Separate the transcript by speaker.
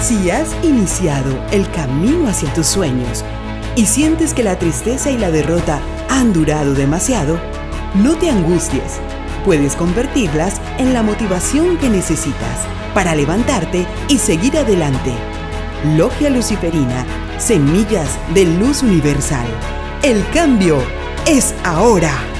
Speaker 1: Si has iniciado el camino hacia tus sueños y sientes que la tristeza y la derrota han durado demasiado, no te angusties. Puedes convertirlas en la motivación que necesitas para levantarte y seguir adelante. Logia Luciferina, Semillas de Luz Universal. El cambio es ahora.